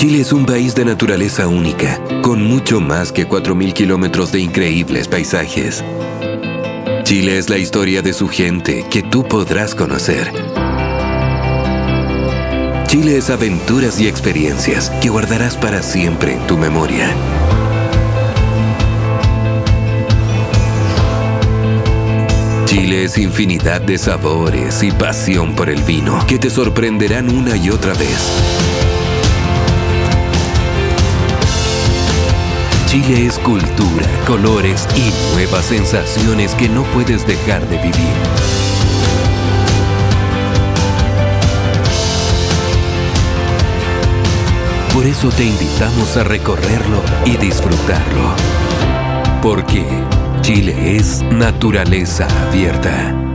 Chile es un país de naturaleza única, con mucho más que 4.000 kilómetros de increíbles paisajes. Chile es la historia de su gente que tú podrás conocer. Chile es aventuras y experiencias que guardarás para siempre en tu memoria. Chile es infinidad de sabores y pasión por el vino que te sorprenderán una y otra vez. Chile es cultura, colores y nuevas sensaciones que no puedes dejar de vivir. Por eso te invitamos a recorrerlo y disfrutarlo. Porque Chile es naturaleza abierta.